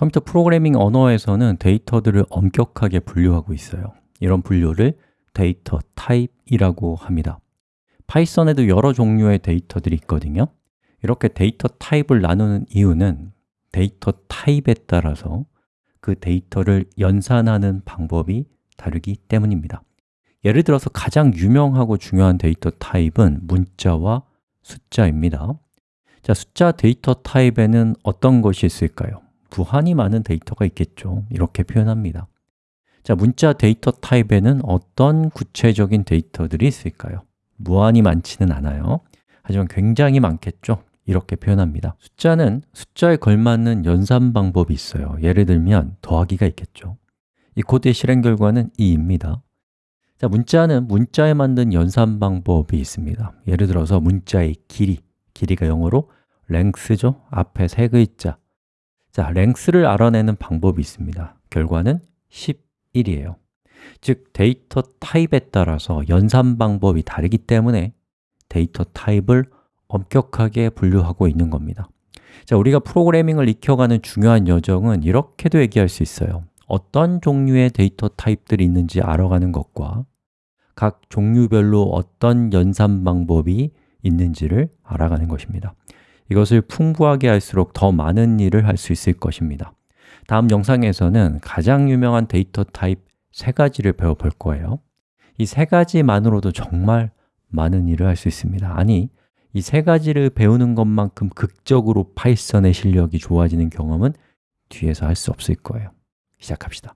컴퓨터 프로그래밍 언어에서는 데이터들을 엄격하게 분류하고 있어요. 이런 분류를 데이터 타입이라고 합니다. 파이썬에도 여러 종류의 데이터들이 있거든요. 이렇게 데이터 타입을 나누는 이유는 데이터 타입에 따라서 그 데이터를 연산하는 방법이 다르기 때문입니다. 예를 들어서 가장 유명하고 중요한 데이터 타입은 문자와 숫자입니다. 자, 숫자 데이터 타입에는 어떤 것이 있을까요? 무한히 많은 데이터가 있겠죠. 이렇게 표현합니다. 자, 문자 데이터 타입에는 어떤 구체적인 데이터들이 있을까요? 무한히 많지는 않아요. 하지만 굉장히 많겠죠. 이렇게 표현합니다. 숫자는 숫자에 걸맞는 연산 방법이 있어요. 예를 들면 더하기가 있겠죠. 이 코드의 실행 결과는 2입니다. 자, 문자는 문자에 맞는 연산 방법이 있습니다. 예를 들어서 문자의 길이, 길이가 영어로 length죠. 앞에 세 글자 자, length를 알아내는 방법이 있습니다. 결과는 11이에요. 즉, 데이터 타입에 따라서 연산 방법이 다르기 때문에 데이터 타입을 엄격하게 분류하고 있는 겁니다. 자, 우리가 프로그래밍을 익혀가는 중요한 여정은 이렇게도 얘기할 수 있어요. 어떤 종류의 데이터 타입들이 있는지 알아가는 것과 각 종류별로 어떤 연산 방법이 있는지를 알아가는 것입니다 이것을 풍부하게 할수록 더 많은 일을 할 수 있을 것입니다. 다음 영상에서는 가장 유명한 데이터 타입 세 가지를 배워볼 거예요. 이 세 가지만으로도 정말 많은 일을 할 수 있습니다. 아니, 이 세 가지를 배우는 것만큼 극적으로 파이썬의 실력이 좋아지는 경험은 뒤에서 할 수 없을 거예요. 시작합시다